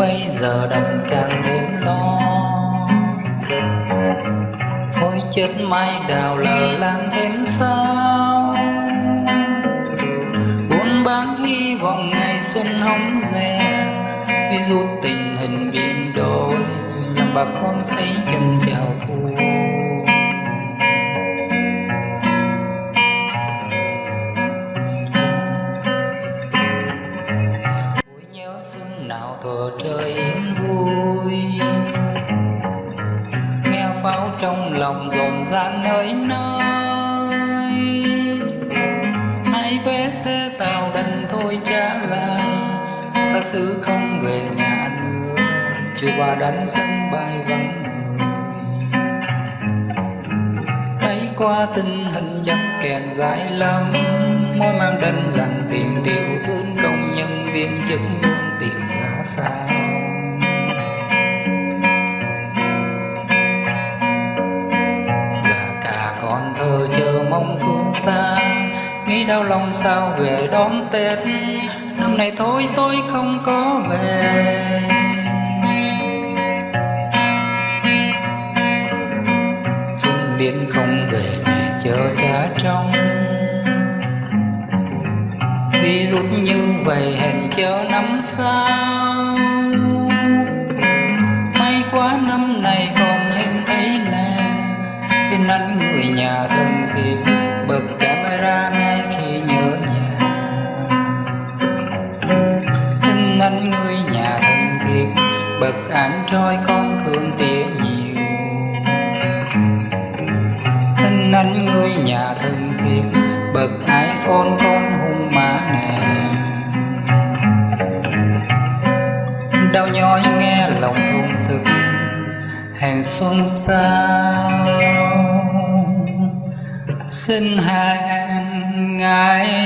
bây giờ đậm càng thêm lo thôi chết mai đào lờ lan thêm sao. Buôn bán hy vọng ngày xuân hóng rè vì dù tình hình biến đổi, làm bà con xây chân chào thu trời yên vui. Nghe pháo trong lòng rộn rã nơi nơi. Nay vé xe tàu đành thôi trả lại Xa xứ không về nhà nữa, Chưa bà đánh sân bay vắng người. Thấy qua tình hình chắc kẹt dài lắm Môi mang đành rằng tiền tiểu thương công nhân viên chức sao? Già cả con thơ chờ mong phương xa, Nghĩ đau lòng sao về đón Tết. Năm nay thôi, tôi không có về. Xuân biến không về mẹ chờ cha trong lúc như vậy hẹn chờ năm sau. May quá năm này còn hình thấy là Hình ảnh người nhà thân thiết Bật camera ngay khi nhớ nhà. Hình ảnh người nhà thân thiết Bật ảnh trôi con thương tía nhiều. Hình ảnh người nhà thân thiết bậc iPhone con hung mã nè. Đau nhói nghe lòng thôn thực Hẹn xuân sao? Xin hẹn ngày